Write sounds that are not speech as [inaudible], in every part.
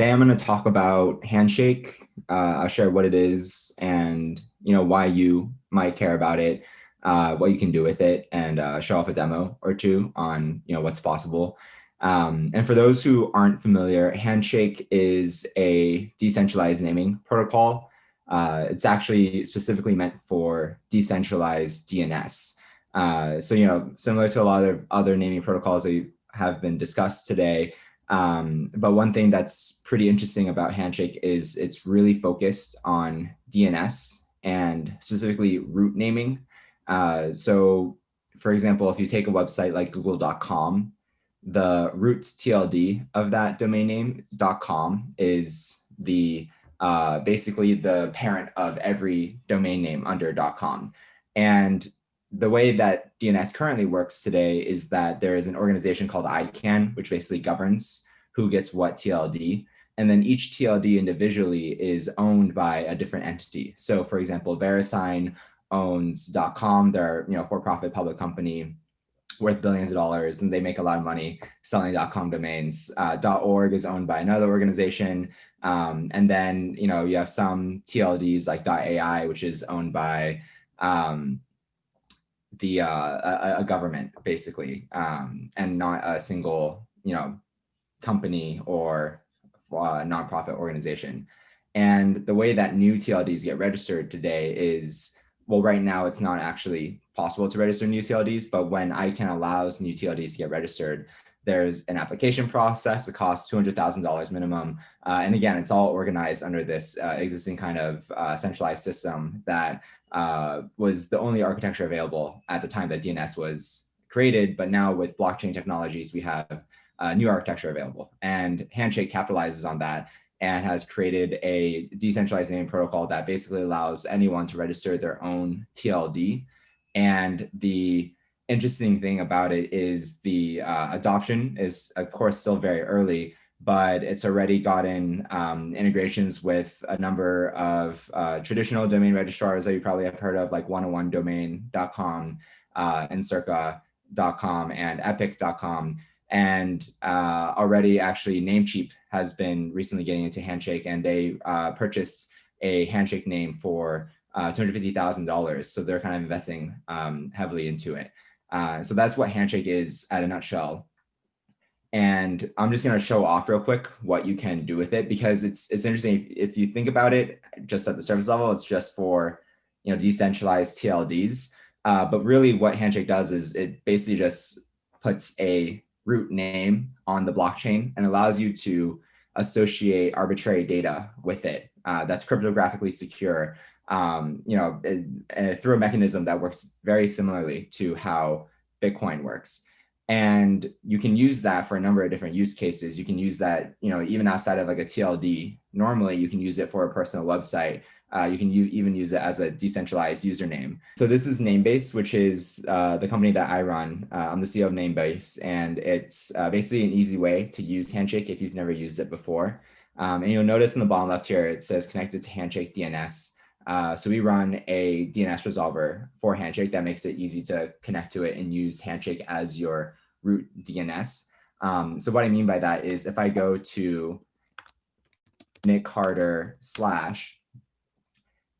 today I'm going to talk about Handshake. Uh, I'll share what it is and you know why you might care about it, uh, what you can do with it, and uh, show off a demo or two on you know what's possible. Um, and for those who aren't familiar, Handshake is a decentralized naming protocol. Uh, it's actually specifically meant for decentralized DNS. Uh, so you know, similar to a lot of other naming protocols that have been discussed today, um, but one thing that's pretty interesting about Handshake is it's really focused on DNS and specifically root naming. Uh, so for example, if you take a website like google.com, the root TLD of that domain name .com is the uh, basically the parent of every domain name under .com. And the way that DNS currently works today is that there is an organization called ICANN, which basically governs who gets what TLD. And then each TLD individually is owned by a different entity. So for example, VeriSign owns .com, they're you know for-profit public company worth billions of dollars and they make a lot of money selling .com domains. Uh, .org is owned by another organization. Um, and then, you know, you have some TLDs like .ai, which is owned by um, the uh, a, a, government basically, um, and not a single you know company or uh, nonprofit organization. And the way that new TLDs get registered today is, well, right now it's not actually possible to register new TLDs, but when ICANN allows new TLDs to get registered, there's an application process that costs $200,000 minimum. Uh, and again, it's all organized under this uh, existing kind of uh, centralized system that uh, was the only architecture available at the time that DNS was created. But now with blockchain technologies, we have new architecture available. And Handshake capitalizes on that and has created a decentralized name protocol that basically allows anyone to register their own TLD. And the interesting thing about it is the uh, adoption is, of course, still very early, but it's already gotten um, integrations with a number of uh, traditional domain registrars that you probably have heard of, like 101domain.com, uh, Circa.com and Epik.com. And uh, already actually Namecheap has been recently getting into Handshake and they uh, purchased a Handshake name for uh, $250,000. So they're kind of investing um, heavily into it. Uh, so that's what Handshake is at a nutshell. And I'm just going to show off real quick what you can do with it because it's it's interesting. If you think about it just at the surface level, it's just for you know decentralized TLDs. Uh, but really what Handshake does is it basically just puts a root name on the blockchain and allows you to associate arbitrary data with it uh, that's cryptographically secure, um, you know, it, through a mechanism that works very similarly to how Bitcoin works. And you can use that for a number of different use cases. You can use that, you know, even outside of like a TLD. Normally, you can use it for a personal website uh, you can even use it as a decentralized username. So this is Namebase, which is uh, the company that I run. Uh, I'm the CEO of Namebase, and it's uh, basically an easy way to use Handshake if you've never used it before. Um, and you'll notice in the bottom left here, it says connected to Handshake DNS. Uh, so we run a DNS resolver for Handshake that makes it easy to connect to it and use Handshake as your root DNS. Um, so what I mean by that is if I go to Nick Carter slash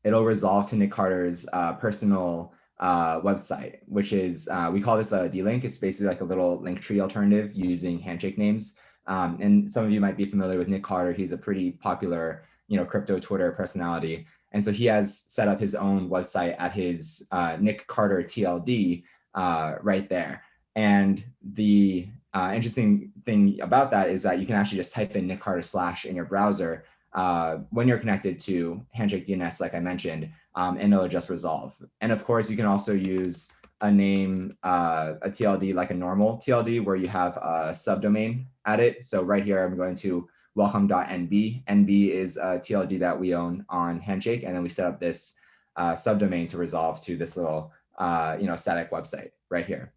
it'll resolve to Nick Carter's uh, personal uh, website, which is, uh, we call this a D-Link. It's basically like a little link tree alternative using handshake names. Um, and some of you might be familiar with Nick Carter. He's a pretty popular, you know, crypto Twitter personality. And so he has set up his own website at his uh, Nick Carter TLD uh, right there. And the uh, interesting thing about that is that you can actually just type in Nick Carter slash in your browser uh, when you're connected to Handshake DNS, like I mentioned, um, and it'll just resolve. And of course, you can also use a name, uh, a TLD like a normal TLD where you have a subdomain at it. So right here, I'm going to welcome.nb. NB is a TLD that we own on Handshake, and then we set up this uh, subdomain to resolve to this little, uh, you know, static website right here.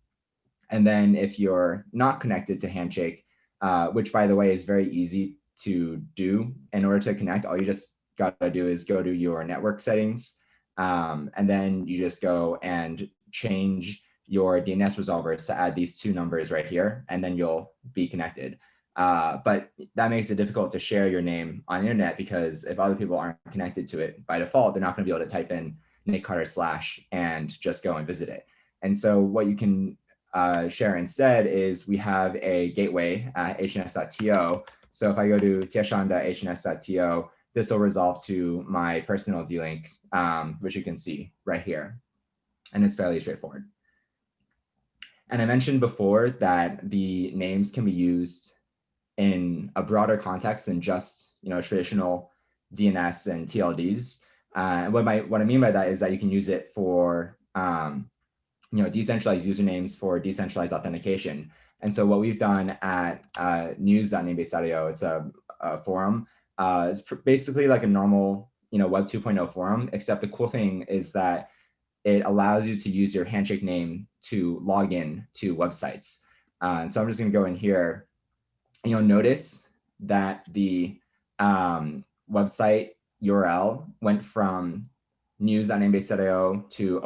And then if you're not connected to Handshake, uh, which by the way is very easy to do in order to connect. All you just got to do is go to your network settings, um, and then you just go and change your DNS resolvers to add these two numbers right here, and then you'll be connected. Uh, but that makes it difficult to share your name on the internet because if other people aren't connected to it by default, they're not to be able to type in Nate Carter slash and just go and visit it. And so what you can uh, share instead is we have a gateway at hns.to. So if I go to tieshun.hns.to, this will resolve to my personal D-Link, um, which you can see right here. And it's fairly straightforward. And I mentioned before that the names can be used in a broader context than just you know traditional DNS and TLDs. Uh, what, my, what I mean by that is that you can use it for um, you know, decentralized usernames for decentralized authentication. And so what we've done at uh, news.namebase.io, it's a, a forum, uh, it's basically like a normal, you know, Web 2.0 forum, except the cool thing is that it allows you to use your handshake name to log in to websites. Uh, and so I'm just gonna go in here, you'll notice that the um, website URL went from news.namebase.io to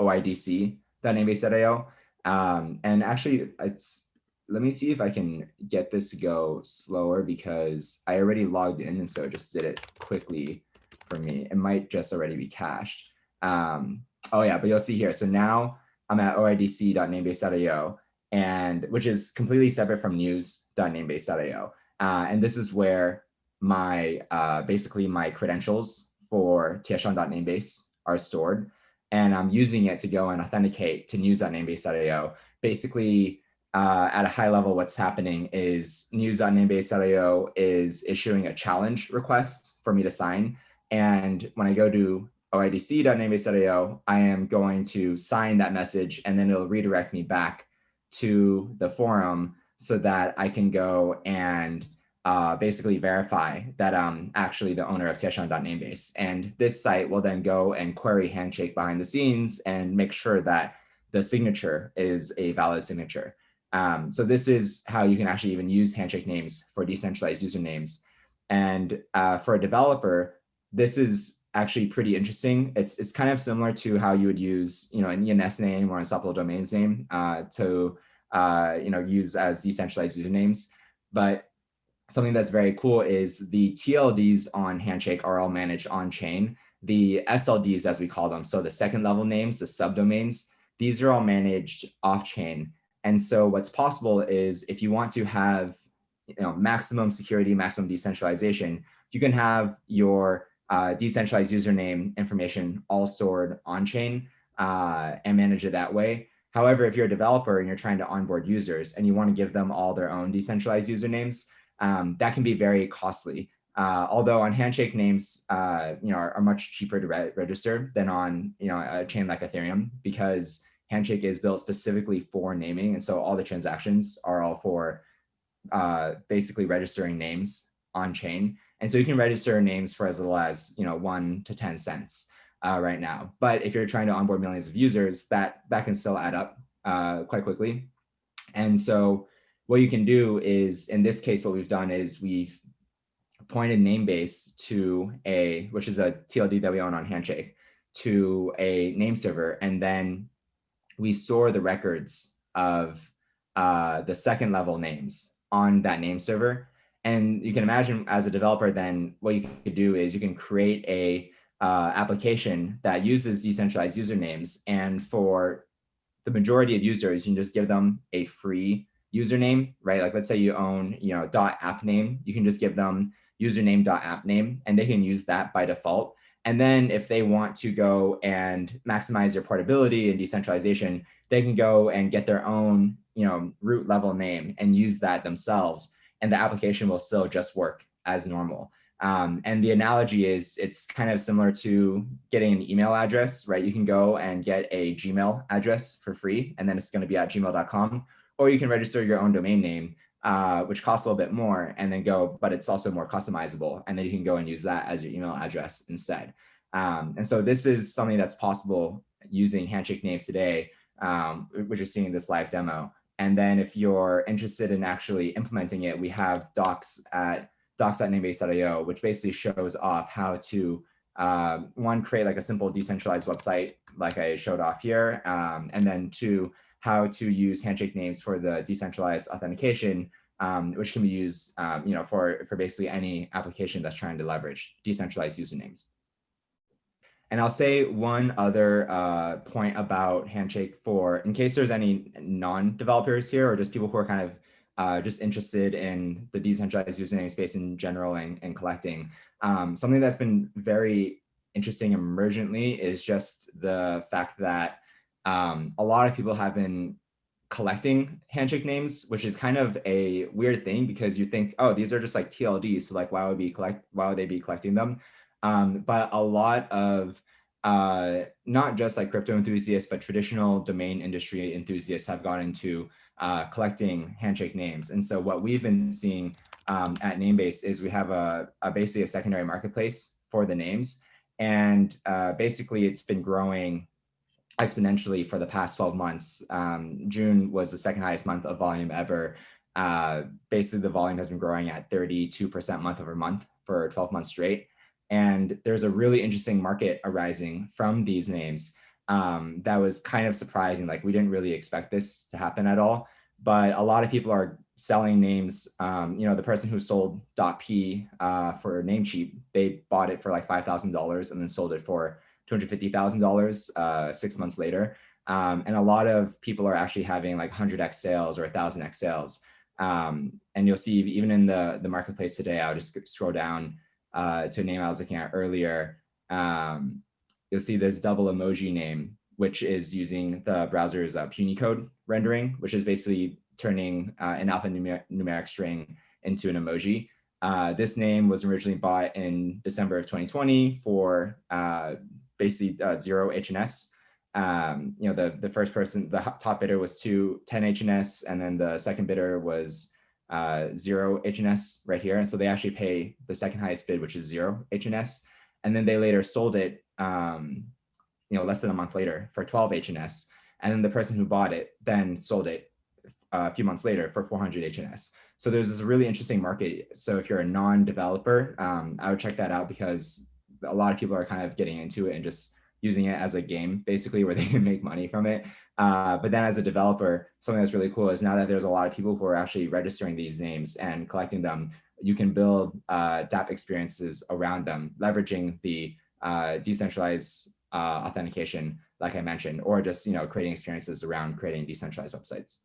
oidc.namebase.io. Um, and actually, it's let me see if I can get this to go slower because I already logged in and so it just did it quickly for me. It might just already be cached. Um, oh yeah, but you'll see here. So now I'm at oidc.namebase.io and which is completely separate from news.namebase.io. Uh, and this is where my uh, basically my credentials for tieshun.namebase are stored. And I'm using it to go and authenticate to news.namebase.io. Basically, uh, at a high level, what's happening is news.namebase.io is issuing a challenge request for me to sign. And when I go to oidc.namebase.io, I am going to sign that message and then it'll redirect me back to the forum so that I can go and uh, basically verify that I'm actually the owner of Tieshun.namebase. And this site will then go and query Handshake behind the scenes and make sure that the signature is a valid signature. Um, so this is how you can actually even use Handshake names for decentralized usernames. And uh, for a developer, this is actually pretty interesting. It's it's kind of similar to how you would use you know an ENS name or a Unstoppable Domains name uh, to uh, you know use as decentralized usernames. But something that's very cool is the TLDs on Handshake are all managed on chain. The SLDs, as we call them, so the second level names, the subdomains, these are all managed off chain. And so what's possible is if you want to have you know, maximum security, maximum decentralization, you can have your uh, decentralized username information all stored on chain uh, and manage it that way. However, if you're a developer and you're trying to onboard users and you want to give them all their own decentralized usernames, um, that can be very costly. Uh, although on handshake names, uh, you know, are, are, much cheaper to re register than on, you know, a chain like Ethereum because handshake is built specifically for naming. And so all the transactions are all for uh, basically registering names on chain. And so you can register names for as little as, you know, one to 10 cents uh, right now. But if you're trying to onboard millions of users, that, that can still add up uh, quite quickly. And so what you can do is, in this case, what we've done is we've pointed namebase to a, which is a TLD that we own on Handshake, to a name server, and then we store the records of uh, the second level names on that name server. And you can imagine as a developer, then what you could do is you can create a uh, application that uses decentralized usernames. And for the majority of users, you can just give them a free username, right? Like let's say you own, you know, dot app name, you can just give them username dot app name and they can use that by default. And then if they want to go and maximize their portability and decentralization, they can go and get their own, you know, root level name and use that themselves. And the application will still just work as normal. Um, and the analogy is it's kind of similar to getting an email address, right? You can go and get a Gmail address for free, and then it's going to be at gmail.com or you can register your own domain name, uh, which costs a little bit more and then go, but it's also more customizable. And then you can go and use that as your email address instead. Um, and so this is something that's possible using Handshake names today, um, which you're seeing in this live demo. And then if you're interested in actually implementing it, we have docs at docs.namebase.io, which basically shows off how to uh, one, create like a simple decentralized website like I showed off here, um, and then two, how to use handshake names for the decentralized authentication um, which can be used, um, you know, for, for basically any application that's trying to leverage decentralized usernames. And I'll say one other uh, point about Handshake for, in case there's any non-developers here or just people who are kind of uh, just interested in the decentralized username space in general and, and collecting. Um, something that's been very interesting emergently is just the fact that um, a lot of people have been collecting handshake names, which is kind of a weird thing because you think, oh, these are just like TLDs. So like, why would be collect? Why would they be collecting them? Um, but a lot of uh, not just like crypto enthusiasts, but traditional domain industry enthusiasts have gone into uh, collecting handshake names. And so what we've been seeing um, at Namebase is we have a, a, basically a secondary marketplace for the names. And uh, basically it's been growing exponentially for the past 12 months. Um, June was the second highest month of volume ever. Uh, basically the volume has been growing at 32% month over month for 12 months straight. And there's a really interesting market arising from these names um, that was kind of surprising. Like we didn't really expect this to happen at all. But a lot of people are selling names. Um, you know, the person who sold .p uh, for Namecheap, they bought it for like $5,000 and then sold it for $250,000 uh, six months later. Um, and a lot of people are actually having like 100x sales or 1000x sales. Um, and you'll see even in the, the marketplace today, I'll just scroll down uh, to a name I was looking at earlier. Um, you'll see this double emoji name, which is using the browser's uh, Punycode rendering, which is basically turning uh, an alphanumeric string into an emoji. Uh, this name was originally bought in December of 2020 for uh, basically uh, zero HNS. Um, you know, the, the first person, the top bidder was two, 10 HNS, and then the second bidder was uh, zero HNS right here. And so they actually pay the second highest bid, which is zero HNS. And then they later sold it, um, you know, less than a month later for 12 HNS. And then the person who bought it then sold it uh, a few months later for 400 HNS. So there's this really interesting market. So if you're a non-developer, um, I would check that out because a lot of people are kind of getting into it and just using it as a game, basically, where [laughs] they can make money from it. Uh, but then as a developer, something that's really cool is now that there's a lot of people who are actually registering these names and collecting them, you can build uh, dApp experiences around them, leveraging the uh, decentralized uh, authentication, like I mentioned, or just you know creating experiences around creating decentralized websites.